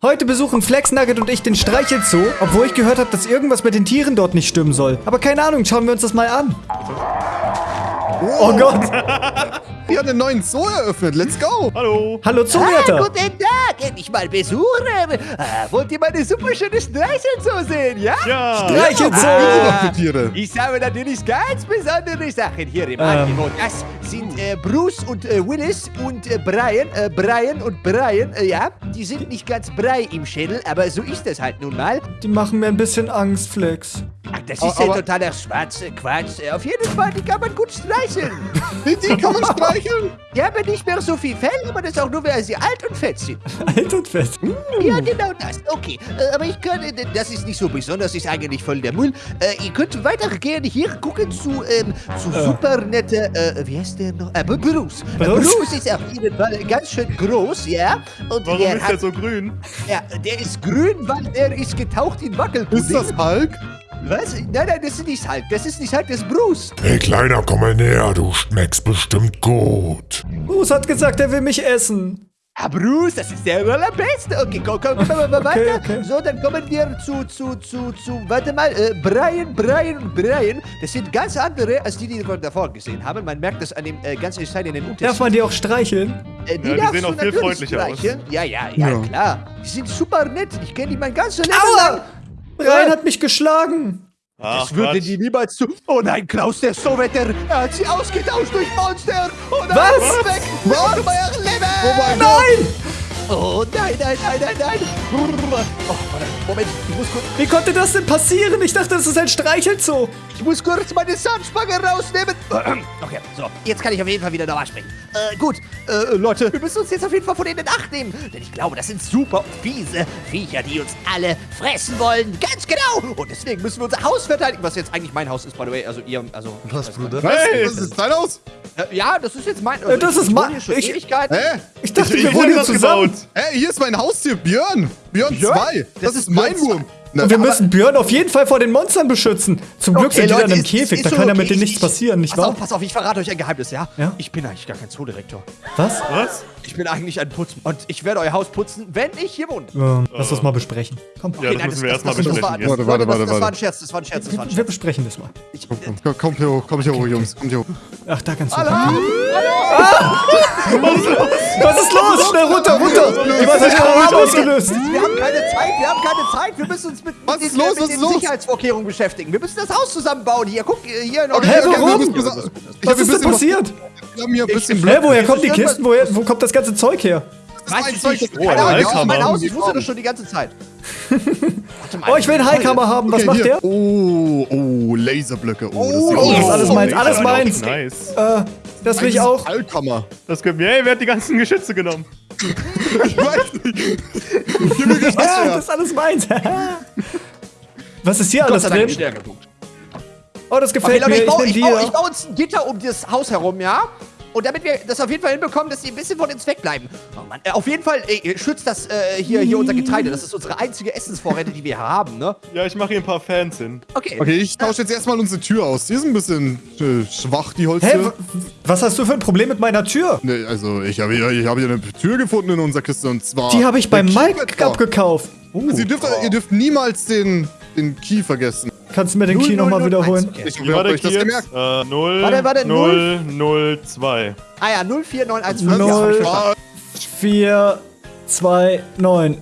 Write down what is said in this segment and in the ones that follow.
Heute besuchen Flex Nugget und ich den Streichelzoo, obwohl ich gehört habe, dass irgendwas mit den Tieren dort nicht stimmen soll. Aber keine Ahnung, schauen wir uns das mal an. Oh Gott. Wir haben einen neuen Zoo eröffnet. Let's go. Hallo. Hallo Ah, Zoowärter. guten Tag, endlich mal Besuch. Äh, wollt ihr meine super schöne Streichelzoo sehen, ja? Ja. Streichelzoo. Tiere? Ich habe natürlich ganz besondere Sachen hier im Ähm. Angebot. Das sind äh, Bruce und äh, Willis und äh, Brian. Äh, Brian und Brian, äh, ja, die sind nicht ganz brei im Schädel, aber so ist das halt nun mal. Die machen mir ein bisschen Angst, Flex. Ach, das Aber- ist ja totaler schwarze Quatsch. Auf jeden Fall, die kann man gut streicheln. Die, die kann man streicheln. Die haben nicht mehr so viel Fell, aber das auch nur, weil sie alt und fett sind. Alt und fest. Ja, genau das. Okay, äh, aber ich kann, äh, das ist nicht so besonders, ist eigentlich voll der Müll. Äh, ihr könnt weitergehen hier gucken zu, ähm, zu super nette, äh, wie heißt der noch? Äh, Bruce. Äh, Bruce? Bruce ist auf jeden Fall ganz schön groß, ja. Und Warum der ist hat, der so grün? ja, der ist grün, weil der ist getaucht in Wackelpudding. Ist das Hulk? Was? Nein, nein, das ist nicht Hulk. Das ist nicht Hulk, das ist Bruce. Hey Kleiner, komm mal näher, du schmeckst bestimmt gut. Bruce hat gesagt, er will mich essen. Ah, Bruce, das ist der allerbeste. Okay, komm, komm, komm, komm, komm weiter. okay. So, dann kommen wir zu, zu, zu, zu, warte mal, äh, Brian, Brian und Brian. Das sind ganz andere, als die, die wir davor gesehen haben. Man merkt das an dem äh, ganzen Stein in den Darf Unterschied. man die auch streicheln? Äh, Ja, die sehen auch viel freundlicher aus. streicheln. Ja, ja, ja, Ja. klar. Die sind super nett. Ich kenne die mein ganzes Leben Aua! lang. Brian hat mich geschlagen. Ach, Das würde die niemals zu. Oh nein, Klaus, der Sowetter. Er hat sie ausgetauscht durch Monster. Oh nein, Was? Weg. Was? Euer Leben. Oh mein Nein! Oh nein, nein, nein, nein, nein. Oh, Moment, ich muss kurz, Wie konnte das denn passieren? Ich dachte, das ist ein Streichelzoo. ich muss kurz meine Zahnspange rausnehmen. Okay, so, jetzt kann ich auf jeden Fall wieder normal sprechen. Äh, gut, äh, Leute, wir müssen uns jetzt auf jeden Fall von denen in Acht nehmen. Denn ich glaube, das sind super fiese Viecher, die uns alle fressen wollen. Ganz genau. Und deswegen müssen wir unser Haus verteidigen. Was jetzt eigentlich mein Haus ist, by the way. Also ihr, also... Was, Bruder? Hey! Was? Das ist dein Haus? Äh, ja, das ist jetzt mein... Also Äh, das ich, ist mein- ich- Ewigkeiten. Hä? Ich dachte, Ich wir wohnen hier das zusammen. gebaut. Hey, hier ist mein Haustier, Björn. Björn Björn? 2. Das, Das ist mein Wurm. Na, Und wir müssen Björn auf jeden Fall vor den Monstern beschützen. Zum Glück sind die Leute, dann im ist- Käfig, ist da kann ja okay. mit denen Ich- nichts passieren, nicht Pass wahr? auf, pass auf, ich verrate euch ein Geheimnis, ja? Ja? Ich bin eigentlich gar kein Zoodirektor. Was? Was? Ich bin eigentlich ein Putzmann. Und ich werde euer Haus putzen, wenn ich hier wohne. Ähm, lass uns mal besprechen. Komm, Ja, das müssen wir erstmal besprechen. War. Warte, Leute, warte, das, warte, das war warte. ein Scherz, das war ein Scherz, das war ein wir Scherz. besprechen das mal. Ich, Komm, kommt hier hoch, kommt hier hoch, Jungs. Kommt hier hoch. Ach, da ganz hoch. Hallo? Was ist los? Schnell runter, runter! Jemand hat den Alarm ausgelöst. wir haben keine Zeit, wir haben keine Zeit. Wir müssen uns mit, Was mit ist den, los, mit was den ist los? Sicherheitsvorkehrungen beschäftigen. Wir müssen das Haus zusammenbauen. Hier, guck, hier in Okay, Hä, warum? ich Was ist denn passiert? Wir haben hier ein bisschen Hä, woher kommen die ist Kisten? Woher, wo kommt das ganze Zeug her? Weiß mein ich nicht. das ist mein Heilkammer. Haus. Ich wusste das schon die ganze Zeit. Oh, ich will einen Highkammer haben. Was Okay, macht hier. der? Oh, oh, Laserblöcke. Oh, das Oh, Oh, das ist alles meins, alles meins. Nice. Äh, das will ich auch. Allkammer. Das können wir. Hey, wer hat die ganzen Geschütze genommen? Ich weiß nicht. Ich Ja, was das ist alles meins. Was ist hier Gott alles drin? Oh, das Okay, gefällt Leute, mir. ich, Ich baue, ich, ich baue uns ein Gitter um das Haus herum, ja? Und damit wir das auf jeden Fall hinbekommen, dass die ein bisschen von uns wegbleiben. Oh Mann, äh, auf jeden Fall äh, schützt das äh, hier, hier unser Getreide. Das ist unsere einzige Essensvorräte, die wir haben, ne? Ja, ich mache hier ein paar Fans hin. Okay. Okay, ich tausche jetzt erstmal unsere Tür aus. Die ist ein bisschen äh, schwach, die Hä, Holztür. w- was hast du für ein Problem mit meiner Tür? Nee, also ich habe hier, ich habe hier eine Tür gefunden in unserer Kiste und zwar... Die habe ich beim Mike abgekauft. Also ihr, dürft, ihr dürft niemals den, den Key vergessen. Kannst du mir den Key nochmal wiederholen? Okay. Ich war der euch das Key gemerkt. Äh, 0, Warte, warte, 0, 0, 2. Ah ja, 04915. Null. Ja, hab ich verstanden. Ah, 4, 2, 9.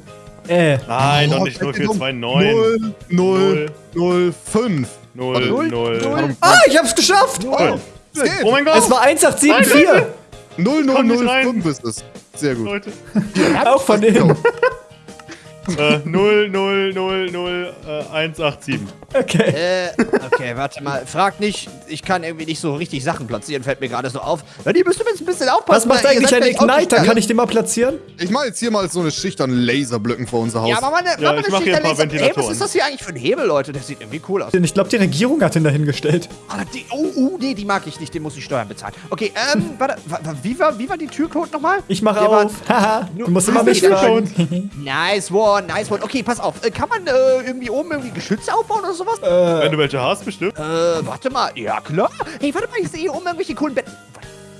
Äh. Nein, oh, doch nicht 0, 4, 2, 9. 0, 0, 0, 5. 0, Null, 0. null. Ah, ich hab's geschafft! Oh, oh mein Gott! Es war 1874. 0, 0, Komm nicht 0, rein. 5 ist es. Sehr gut. Leute. Auch von innen. Äh, 0, 0, 0, 0, äh, 1, 8, 7. Okay. Äh, okay, warte mal. Frag nicht, ich kann irgendwie nicht so richtig Sachen platzieren, fällt mir gerade so auf. Ja, die müsst ihr jetzt ein bisschen aufpassen. Was macht eigentlich ein Igniter? Kann ich den mal platzieren? Ich mache jetzt hier mal so eine Schicht an Laserblöcken vor unser Haus. Ja, aber meine, Ja, meine ich mach hier ein paar Hey, was Ventilatoren. ist das hier eigentlich für ein Hebel, Leute? Der sieht irgendwie cool aus. Ich glaube, die Regierung hat den dahingestellt. Ah, die, oh, oh, nee, die mag ich nicht. Den muss ich Steuern bezahlen. Okay, ähm, warte, wa- wa- wie war, wie war die Türcode nochmal? Ich mache auf. Haha. Du musst Ah, immer mich fragen. Nice one, nice one. Okay, pass auf. Äh, kann man äh, irgendwie oben irgendwie Geschütze aufbauen oder sowas? Wenn du welche hast, bestimmt. Äh, warte mal. Ja, klar. Hey, warte mal, ich sehe hier oben irgendwelche coolen Betten.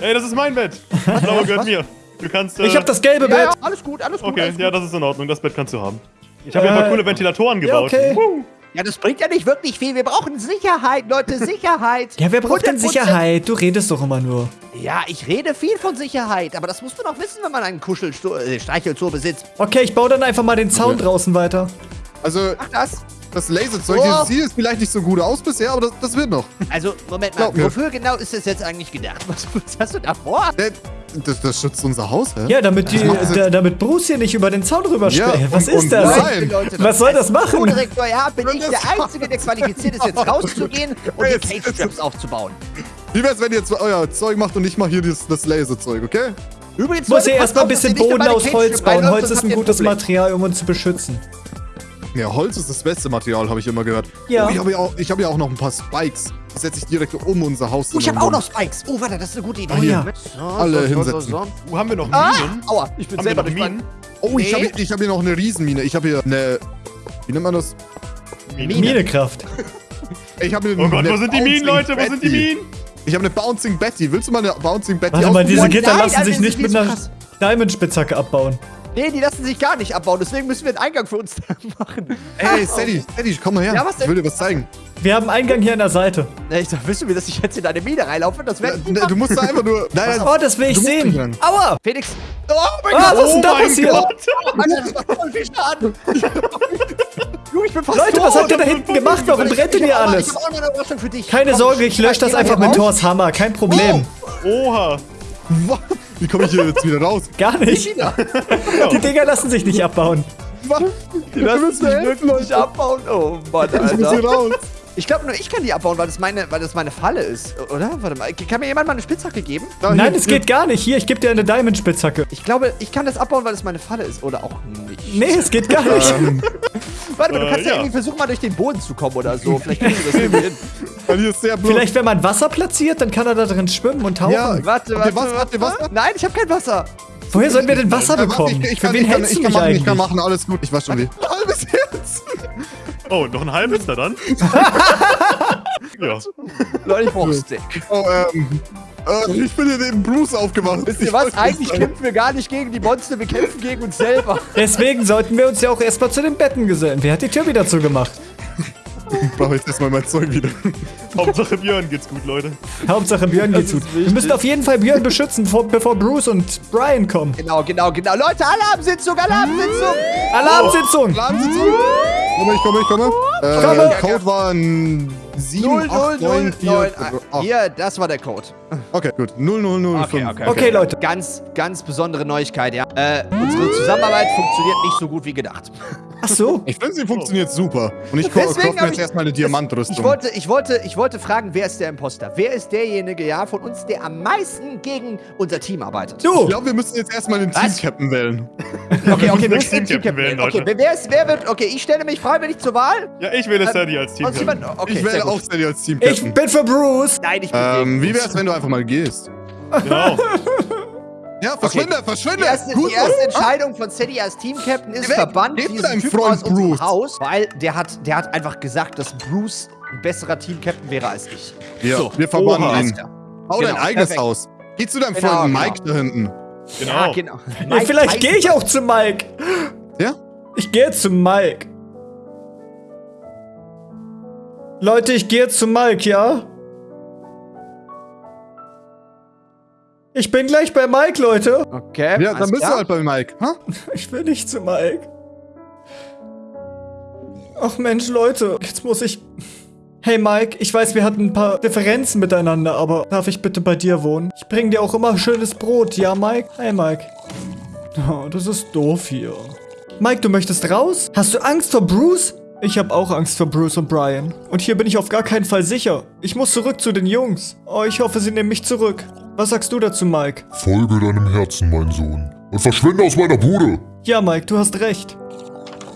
Ey, das ist mein Bett. Das blaue gehört mir. Du kannst. Äh, Ich habe das gelbe Ja, ja, Bett. alles gut, alles gut. Okay, alles ja, gut. das ist in Ordnung. Das Bett kannst du haben. Ich habe hier Äh, mal coole Ventilatoren Ja, gebaut. okay. Woo. ja, das bringt ja nicht wirklich viel. Wir brauchen Sicherheit, Leute, Sicherheit. Ja, wer braucht denn 100%. Sicherheit? Du redest doch immer nur. Ja, ich rede viel von Sicherheit, aber das musst du doch wissen, wenn man einen Kuschelstreichelzoo besitzt. Okay, ich baue dann einfach mal den Zaun draußen weiter. Also, Mach das. Das Laserzeug, Oh. dieses sieht vielleicht nicht so gut aus bisher, aber das, das wird noch. Also, Moment mal, wofür genau ist das jetzt eigentlich gedacht? Was, was hast du da vor? Äh, Das, das schützt unser Haus, hä? Ja, damit, die, da, damit Bruce hier nicht über den Zaun rüber Ja, springt. Was ist das? Nein. Was soll das machen? Co-Direktor, ja, bin ich der Einzige, der qualifiziert ist, jetzt rauszugehen und die Cage-Straps aufzubauen. Wie wär's, wenn ihr jetzt euer Zeug macht und ich mach hier das, das Laserzeug, okay? Übrigens, muss passt erstmal ein bisschen ihr Boden aus Holz bauen. Holz ist ein ihr gutes Problem. Material, um uns zu beschützen. Ja, Holz ist das beste Material, habe ich immer gehört. Ja. Oh, ich habe ja, auch- ich hab ja auch noch ein paar Spikes. Die setze ich direkt um unser Haus. Oh, ich habe auch noch Spikes. Oh, warte, das ist eine gute Idee. Oh ja. So, Alle hinsetzen. Wo haben wir noch Ah, Minen? aua, ich bin Haben selber durch Minen? Oh, ich Nee. habe ich hab hier noch eine Riesenmine. Ich habe hier eine. Wie nennt man das? Minekraft. Ich habe hier Oh Gott, eine wo sind die Minen, Leute? Wo sind die. Minen? Ich habe eine Bouncing Betty. Willst du mal eine Bouncing Betty Warte mal, diese? Gitter lassen Alter, sich das nicht mit einer. Diamond-Spitzhacke abbauen. Nee, die lassen sich gar nicht abbauen, deswegen müssen wir einen Eingang für uns da machen. Ey, Sadie, Sadie, komm mal her. Ja, was denn? Ich will dir was zeigen. Wir haben einen Eingang hier an der Seite. Na, ich sag, willst du mir, dass ich jetzt in eine Mine reinlaufe? Das wäre... Ne, Du musst da einfach nur. Nein, nein, Oh, das will ich sehen. Aua! Felix... Oh mein Ah, Gott! was ist denn da mein passiert? Gott. Alter, das macht voll viel Schaden. Junge, ich bin fast Leute, was habt ihr da hinten gemacht? Warum brennt denn hier alles? Ich hab auch noch eine Überraschung für dich. Keine Sorge, ich lösche das einfach mit. Thors Hammer. Kein Problem. Oha. Wie komme ich hier jetzt wieder raus? Gar nicht. Die Dinger lassen sich nicht abbauen. Was? Die lassen sich wirklich abbauen. Oh Mann, Ich muss hier Alter. raus. Ich glaube nur, ich kann die abbauen, weil das meine, weil das meine Falle ist, oder? Warte mal, kann mir jemand mal eine Spitzhacke geben? Da, Nein, es geht gar nicht. Hier, ich gebe dir eine Diamond-Spitzhacke. Ich glaube, ich kann das abbauen, weil das meine Falle ist, oder auch nicht. Nee, es geht gar nicht. Ähm, Warte mal, du Äh, kannst ja. ja. irgendwie versuchen, mal durch den Boden zu kommen oder so. Vielleicht kriegen wir das irgendwie hin. Weil hier ist sehr blöd. Vielleicht, wenn man Wasser platziert, dann kann er da drin schwimmen und tauchen. Ja, Warte, Habt warte, ihr Wasser? Nein, ich habe kein Wasser. Woher sollen wir denn Wasser warte, bekommen? Ich, ich, Für kann, wen ich, kann, hältst ich, du kann mich machen, ich eigentlich? kann machen, alles gut. Ich wasch schon weh. Halbes Herz. Oh, noch ein halbes da dann? ja. Leute, ich brauche Stick. Oh, ähm. Äh, ich bin hier neben Bruce aufgewacht. Wisst ihr Ich was? Eigentlich kämpfen wir gar nicht gegen die Monster, wir kämpfen gegen uns selber. Deswegen sollten wir uns ja auch erstmal zu den Betten gesellen. Wer hat die Tür wieder zugemacht? Ich brauche jetzt erstmal mein Zeug wieder. Hauptsache Björn geht's gut, Leute. Hauptsache Björn geht's gut. Wir müssen auf jeden Fall Björn beschützen, bevor, bevor Bruce und Brian kommen. Genau, genau, genau. Leute, Alarmsitzung, Alarmsitzung. Alarmsitzung! Alarmsitzung. Komme, ich komme, ich komme. Äh, Komme. der Code war ein 7, 0, 0, 8, 9, 0, 4, 9. 8. Hier, das war der Code. Okay, gut. 0, 0, 0, 5. Okay, Leute. Ganz, ganz besondere Neuigkeit, ja. Äh, unsere Zusammenarbeit funktioniert nicht so gut wie gedacht. Ach so. Ich finde, sie funktioniert super. Und ich kaufe mir jetzt ich- erstmal eine Diamantrüstung. Ich wollte, ich, wollte, ich wollte fragen, wer ist der Imposter? Wer ist derjenige, ja, von uns, der am meisten gegen unser Team arbeitet? ich Du! glaube, wir müssen jetzt erstmal den? Team-Captain wählen. Okay, okay, wir müssen den Team-Captain Team-Captain wählen, Okay, Leute. wer, ist, wer wird, okay, ich stelle mich freiwillig zur Wahl. Ja, ich wähle Sadie als Team. Sonst jemand, okay, ich wähle auch Sadie als Ich Team-Captain. bin für Bruce! Nein, ich bin Ähm, gegen wie uns. wär's, wenn du einfach mal gehst? Genau. Ja, verschwinde, verschwinde! Die erste, Gut die erste. Entscheidung von Sadie als Team-Captain ist weg. verbannt diesen deinem Typen Freund aus unserem Bruce. Haus, weil der hat, der hat einfach gesagt, dass Bruce ein besserer Team-Captain wäre als ich. Ja, So. wir verbannen Oha. ihn. Bau dein Genau, eigenes perfekt. Haus. Geh zu deinem Genau, Freund genau. Mike da hinten. Genau. Ja, genau. Ja, Mike vielleicht Tyson. gehe ich auch zu Mike. Ja? Ich gehe jetzt zu Mike. Leute, ich gehe jetzt zu Mike, ja? Ich bin gleich bei Mike, Leute. Okay, Ja, dann bist klar. du halt bei Mike. Ha? Ich will nicht zu Mike. Ach Mensch, Leute, jetzt muss ich... Hey Mike, ich weiß, wir hatten ein paar Differenzen miteinander, aber darf ich bitte bei dir wohnen? Ich bring dir auch immer schönes Brot, ja Mike? Hi Mike. Oh, das ist doof hier. Mike, du möchtest raus? Hast du Angst vor Bruce? Ich habe auch Angst vor Bruce und Brian. Und hier bin ich auf gar keinen Fall sicher. Ich muss zurück zu den Jungs. Oh, ich hoffe, sie nehmen mich zurück. Was sagst du dazu, Mike? Folge deinem Herzen, mein Sohn. Und verschwinde aus meiner Bude. Ja, Mike, du hast recht.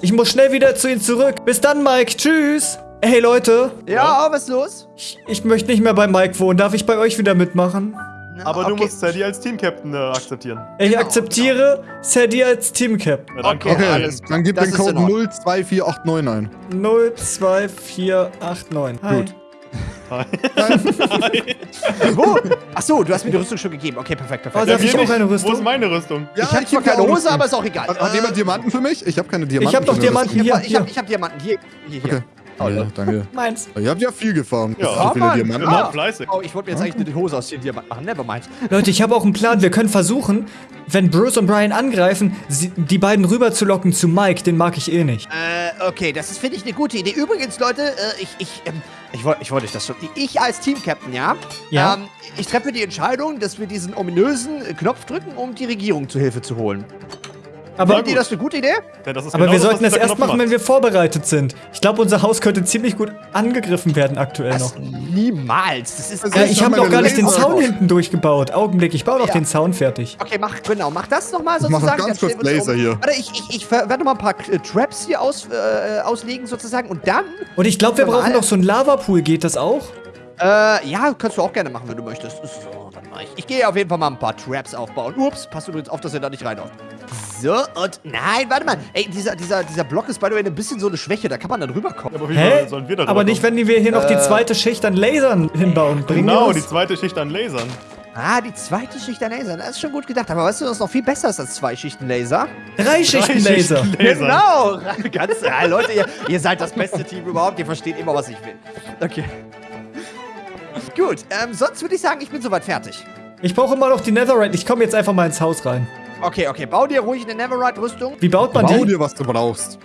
Ich muss schnell wieder zu ihnen zurück. Bis dann, Mike. Tschüss. Hey, Leute. Ja, was ist los? Ich, ich möchte nicht mehr bei Mike wohnen. Darf ich bei euch wieder mitmachen? Aber du Okay. musst Sadie als Team-Captain äh, akzeptieren. Ich Genau, akzeptiere Sadie als Team-Cap. Ja, dann Okay, Okay, dann gib Das den Code in Ordnung. 02489 ein. 02489. Hi. Gut. Hi. Wo? Achso, du hast mir die Rüstung schon gegeben. Okay, perfekt, perfekt. Oh, darf ich auch eine Wo Rüstung? ist meine Rüstung? Ja, ich habe zwar keine Hose, Rüstung. aber ist auch egal. Hat, hat jemand Diamanten für mich? Ich habe keine Diamanten. Ich hab doch für mich. Diamanten. Ich Hier, habe ich hab, hier. ich hab Diamanten. Hier, hier, hier. Okay. Oh, Ja, danke. Meins. Ihr habt ja viel gefarmt. Ja. so viele Mann. Diamanten. Ah. fleißig. Oh, ich wollte mir jetzt eigentlich eine Hose aus den Diamanten machen. Nevermind. Leute, ich habe auch einen Plan. Wir können versuchen, wenn Bruce und Brian angreifen, die beiden rüberzulocken zu Mike. Den mag ich eh nicht. Äh, okay, das ist, finde ich, eine gute Idee. Übrigens, Leute, äh, ich, ich, ähm, ich wollte ich wollte euch das schon. Ich als Team-Captain, ja? Ja. Ähm, ich treffe die Entscheidung, dass wir diesen ominösen Knopf drücken, um die Regierung zu Hilfe zu holen. Aber, Findet ihr das eine gute Idee? Ja, das ist aber genau wir das, sollten das erst machen, macht. wenn wir vorbereitet sind. Ich glaube, unser Haus könnte ziemlich gut angegriffen werden aktuell noch. Das niemals. Das ist. Also Ja, ich ich hab habe noch gar nicht den Zaun drauf. hinten durchgebaut. Augenblick, ich baue noch Ja. den Zaun fertig. Okay, mach, genau, mach das nochmal Ich mach noch sozusagen. ganz kurz Laser hier. Warte, ich, ich, ich werde noch mal ein paar äh, Traps hier aus, äh, auslegen sozusagen und dann, Und ich glaube, wir brauchen noch so einen Lavapool. Geht das auch? äh, ja, kannst du auch gerne machen, wenn du möchtest. So, dann mach ich. Ich gehe auf jeden Fall mal ein paar Traps aufbauen. Ups, passt übrigens auf, dass ihr da nicht reinhaut. So, und nein, warte mal. Ey, dieser, dieser, dieser Block ist by the way ein bisschen so eine Schwäche, da kann man dann rüberkommen. Aber wie Hä? sollen wir da Aber nicht, wenn wir hier noch die zweite Schicht an Lasern hinbauen. Bringen Genau, die zweite Schicht an Lasern. Ah, die zweite Schicht der Laser, das ist schon gut gedacht. Aber weißt du, was noch viel besser ist als zwei Schichten Laser? Drei Schichten Drei Laser. Schichten Laser. Genau! Ganz, ja, Leute, ihr, ihr seid das beste Team überhaupt. Ihr versteht immer, was ich will. Okay. Gut, ähm, sonst würde ich sagen, ich bin soweit fertig. Ich brauche immer noch die Netherite. Ich komme jetzt einfach mal ins Haus rein. Okay, okay, bau dir ruhig eine Neverite-Rüstung. Wie baut man Bau die? dir, was du brauchst.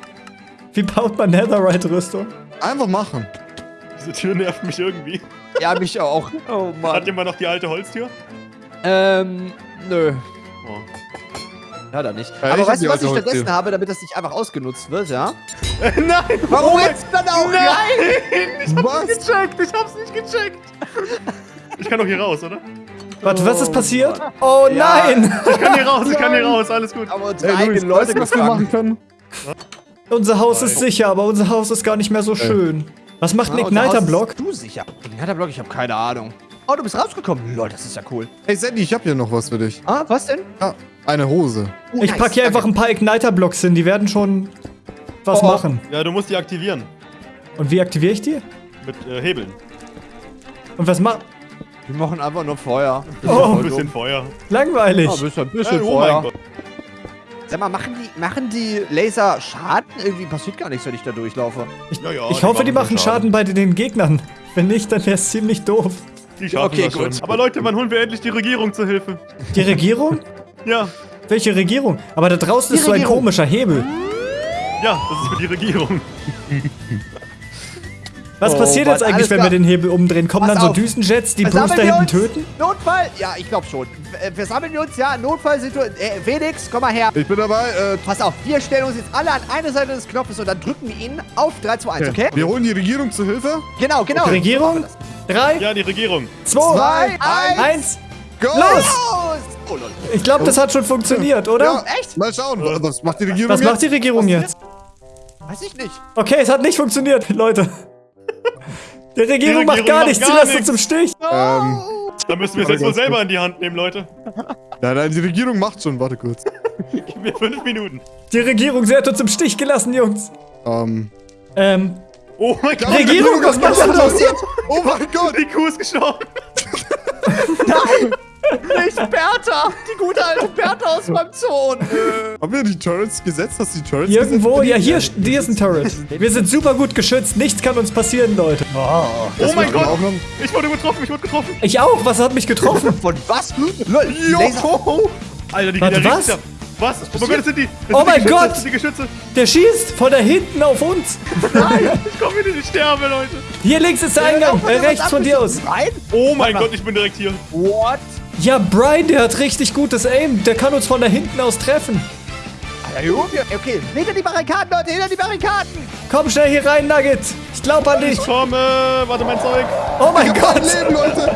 Wie baut man Netherite-Rüstung? Einfach machen. Diese Tür nervt mich irgendwie. Ja, mich auch. Oh Hat Mann. jemand noch die alte Holztür? Ähm, nö. Oh. Ja, dann nicht. Ja, Aber weißt du, was ich stattdessen habe, damit das nicht einfach ausgenutzt wird, ja? Nein! Warum jetzt dann auch rein? Was? gecheckt! Ich hab's nicht gecheckt! Ich kann doch hier raus, oder? Warte, was ist Oh, passiert? Oh Ja. nein! Ich kann hier raus, ich kann hier raus, alles gut. Aber unsere Ey, eigenen Luis, Leute weißt du, was wir machen können? unser Haus ist sicher, aber unser Haus ist gar nicht mehr so schön. Was macht ein Haus Igniter-Block? Du sicher. Igniter-Block, ich habe keine Ahnung. Oh, du bist rausgekommen. Lol, das ist ja cool. Hey Sandy, ich hab hier noch was für dich. Ah, was denn? Ja, eine Hose. Oh, Ich nice, packe hier danke. einfach ein paar Igniter-Blocks hin. Die werden schon was Oh. machen. Ja, du musst die aktivieren. Und wie aktiviere ich die? Mit äh, Hebeln. Und was macht? Wir machen einfach nur Feuer. Oh, Ein bisschen Feuer. Langweilig. Ja, ein bisschen, Äh, bisschen oh Feuer. mein Gott. Sag mal, machen die, machen die Laser Schaden? Irgendwie passiert gar nichts, wenn ich da durchlaufe. Ja, ja, Ich hoffe, die machen schon Schaden bei den Gegnern. Wenn nicht, dann wäre es ziemlich doof. Die schaffen Okay, das schon. gut. Aber Leute, wann holen wir endlich die Regierung zur Hilfe? Die Regierung? Ja, Welche Regierung? Aber da draußen Die ist so ein Regierung. komischer Hebel. Ja, das ist für die Regierung. Was Oh passiert Mann, jetzt eigentlich, wenn klar. wir den Hebel umdrehen? Kommen Pass dann so auf. Düsenjets, die Bruce Versammeln da hinten töten? Notfall? Ja, ich glaube schon. Äh, Versammeln wir uns, ja. Notfallsituation. Äh, Felix, komm mal her. Ich bin dabei. Äh, Pass auf, wir stellen uns jetzt alle an eine Seite des Knopfes und dann drücken wir ihn auf 3, 2, 1, okay? Wir holen die Regierung zur Hilfe. Genau, genau. Regierung? Drei, Ja, die Regierung. zwei, Zwei, eins, eins. Go! Los! Oh. Ich glaube, das hat schon funktioniert, oder? Ja, Echt? Mal schauen, wa- was macht die Regierung Was macht die jetzt? Regierung jetzt? Weiß ich nicht. Okay, es hat nicht funktioniert, Leute. Die Regierung, Die macht Regierung gar macht nichts, gar sie lässt uns im Stich. Ähm, Da müssen wir es jetzt wohl selber in die Hand nehmen, Leute. nein, nein, die Regierung macht schon. Warte kurz. Gib mir fünf Minuten. Die Regierung, sie hat uns im Stich gelassen, Jungs. Ähm, Ähm, Oh mein Gott. Regierung, was machst du da? oh mein Gott! Die Kuh ist gestorben. Nicht Bertha! Die gute alte Bertha aus meinem Zoo. Nö. Haben wir die Turrets gesetzt? Hast du die Turrets Irgendwo, gesetzt? ja, hier, hier ist ein Turret. Wir sind super gut geschützt, nichts kann uns passieren, Leute. Oh mein wir Gott. Ich wurde getroffen, ich wurde getroffen. Ich auch, was hat mich getroffen? Von was? Lol, Laser. Alter, die Warte, was? Was? Oh mein Gott, das sind die. Das Oh sind mein die Gott. Das sind die Geschütze. Der schießt von da hinten auf uns. Nein, ich komme wieder, ich sterbe, Leute. Hier links ist der Eingang, äh, rechts von dir aus. Nein? Oh mein Gott, ich bin direkt hier. What? Ja, Brian, der hat richtig gutes Aim. Der kann uns von da hinten aus treffen. Okay, hinter die Barrikaden, Leute, hinter die Barrikaden. Komm schnell hier rein, Nugget. Ich glaub an dich. Ich komme. Warte, mein Zeug. Oh mein Kein Gott. Leben, Leute!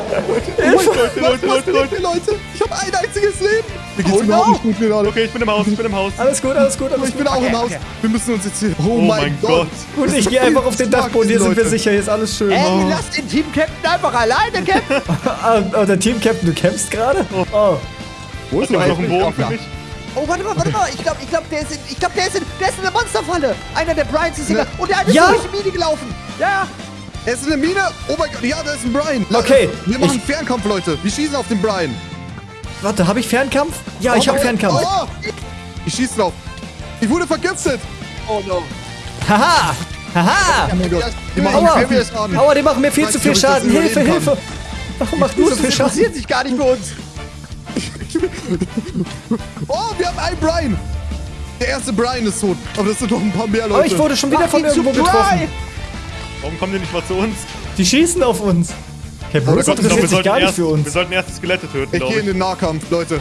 Leute, Leute, Leute, Leute. Leute? Ich habe ein einziges Leben! Mir geht's Oh überhaupt no. nicht gut gerade. Okay, ich bin im Haus, ich bin im Haus. Alles gut, alles gut, alles Ich bin gut. auch Okay, im Haus. okay. Wir müssen uns jetzt hier... Oh, Oh mein Gott! Gott. Das ich gehe einfach auf den Dachboden. Hier sind wir sicher. Hier ist alles schön. Ey, Oh. lasst den Team-Captain einfach alleine campen. Ah, oh, der Team-Captain, du kämpfst gerade? Oh. Wo ist mein noch einen Bogen für mich? Oh, warte mal, warte mal. Ich glaube, ich glaub, der ist in, ich glaube, der ist in, der ist in der Monsterfalle. Einer der Bryans ist hier. Ne. Und der eine Ja. ist durch die Mine gelaufen. Ja, ja. Er ist in der Mine. Oh mein Gott, ja, da ist ein Brian. Okay, Wir machen ich- Fernkampf, Leute. Wir schießen auf den Brian. Warte, habe ich Fernkampf? Ja, ich Oh habe mein Gott. Fernkampf. Oh, ich schieße drauf. Ich wurde vergiftet. Oh no. Haha! Haha! Oh. Die machen Aua! die machen mir viel zu viel ich Schaden. Hilfe, Hilfe! Warum macht nur so viel Das Schaden? interessiert sich gar nicht für uns. Oh, wir haben einen Brian. Der erste Brian ist tot. Aber das sind doch ein paar mehr Oh, Leute. ich wurde schon wieder von Mach ihn zu irgendwo getroffen. Warum kommen die nicht mal zu uns? Die schießen auf uns. Okay, Oh, Ich glaube, interessiert wir sich sollten, gar nicht erst, für wir uns. sollten erst die Skelette töten, ich gehe in den Nahkampf, Leute.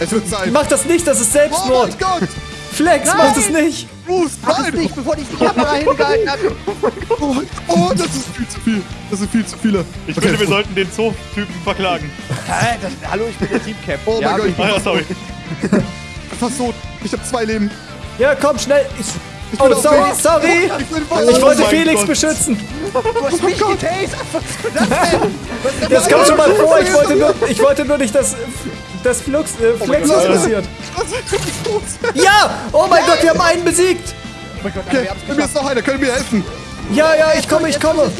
Es wird Zeit. Mach das nicht, das ist Oh Selbstmord. mein Gott. Flex, mach das nicht. Bruce, Mach es nein. nicht, bevor ich die Kamera hingehalten habe. Oh, oh, das ist viel zu viel. Das sind viel zu viele. Ich finde, wir sollten den Zoo-Typen verklagen. Hä, das, hallo, ich bin der Teamcap. Oh mein Gott, ich bin Ah ja, sorry. fast tot. Ich habe zwei Leben. Ja, komm, schnell. Ich, oh, sorry, sorry. Ich bin voll Ich wollte mein Felix Gott. beschützen. Du hast mich getased. Was das kommt schon mal vor. Ich wollte nur, ich wollte nur nicht, dass das Flux, äh, Flex was passiert. Ja! Oh mein Gott, wir haben einen besiegt. Okay, bei mir ist noch einer. Können wir helfen? Ja, ja, ich komme, ich komme.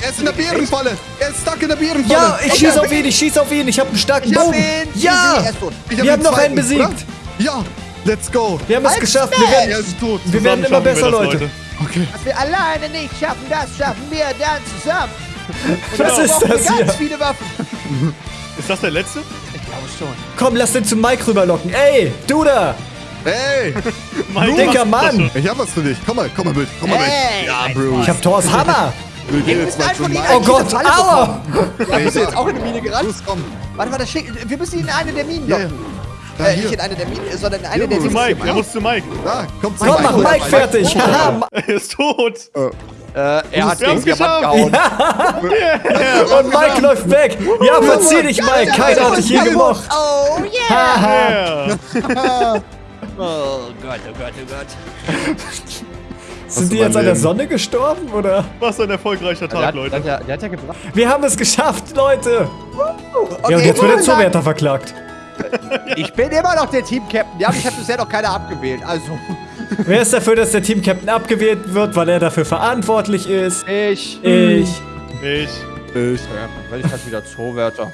Er ist in der Bärenfalle. Er ist stuck in der Bärenfalle. Ja, ich Okay. schieße auf ihn, ich schieße auf ihn. Ich habe einen starken Bogen. Ja! Er Wir haben noch einen besiegt. oder? Ja, let's go. Wir haben es Halt geschafft. Wir werden, Er ist tot. wir werden immer besser, wir das, Leute. Okay. Was wir alleine nicht schaffen, das schaffen wir dann zusammen. Was ist das ganz hier? viele Waffen. Ist das der letzte? Ich glaube schon. Komm, lass den zu Mike rüberlocken. Ey, du da. Hey, Mein Dicker Mann. ich hab was für dich. Komm mal, komm mal mit. Komm mal Hey, mit. Ja, Bruce. Ich hab Thors Hammer. Wir gehen jetzt müssen mal einen zu Mike. Oh Gott, aua. Ja, bist du jetzt auch in eine Mine gerannt? Los, komm. Warte, warte, schick, wir müssen ihn in eine der Minen Ja, ja. Da, Äh, nicht in eine der Minen, sondern in eine der Dings Mike, er muss zu Mike. Da, komm zu Komm, mach Mike. Mike fertig. Er ist tot. Äh, er hat Diamant geschafft. gehauen. Und Mike läuft weg. Ja, verzieh dich, Mike. Keiner hat dich je gemocht. Oh yeah! Oh Gott, oh Gott, oh Gott. Sind die jetzt an der? Sonne gestorben, oder? Was ein erfolgreicher Tag, Leute. der, der hat ja gebracht. Wir haben es geschafft, Leute. Okay, Ja, und jetzt wird der ich Zuwärter verklagt. Ich bin immer noch der Team-Captain. Ja, mich hat bisher noch keiner abgewählt. Also, Wer ist dafür, dass der Team-Captain abgewählt wird, weil er dafür verantwortlich ist? ich. Ich. Ich. Ich. Ja, wenn ich halt wieder Zoowärter.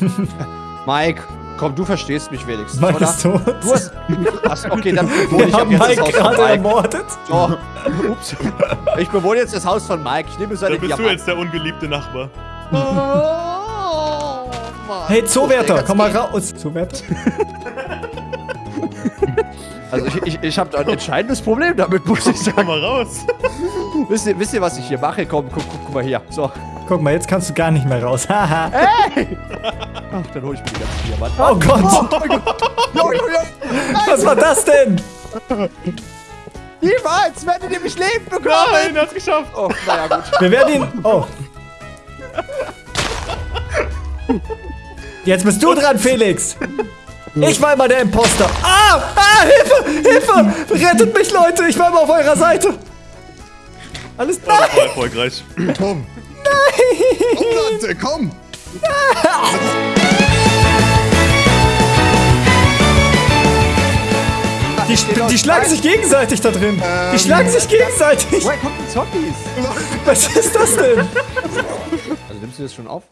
Mike, komm, du verstehst mich wenigstens, Mike oder? ist tot. Du hast. Ach, okay, dann bewohne Wir ich jetzt Mike das Haus von gerade Mike. ermordet. So. Ups. Ich bewohne jetzt das Haus von Mike. Ich nehme seine Dann bist du Diamanten. jetzt der ungeliebte Nachbar. Oh, Mann. Hey, Zoowärter, komm mal raus. Zoowärter? Also ich, ich, ich habe ein entscheidendes Problem damit, muss ich Komm sagen. mal raus. Wisst ihr, wisst ihr, was ich hier mache? Komm, guck, guck, guck mal hier. So. Guck mal, jetzt kannst du gar nicht mehr raus. Haha. Ach, dann hole ich mir die ganzen Diamanten. Oh Gott. Jo, jo, jo. Was war das denn? Niemals werdet ihr mich leben bekommen. Nein, er hat's geschafft. Oh, naja, gut. Wir werden ihn... Oh. Jetzt bist du dran, Felix. Ich war immer der Imposter. Ah! Ah! Hilfe! Hilfe! Rettet mich, Leute! Ich war immer auf eurer Seite. Alles Oh, war nein! erfolgreich. Komm. Nein. Komm, Leute, komm. Die, die schlagen sich gegenseitig da drin. Die schlagen sich gegenseitig. Woher kommen die Zombies? Was ist das denn? Also nimmst du das schon auf?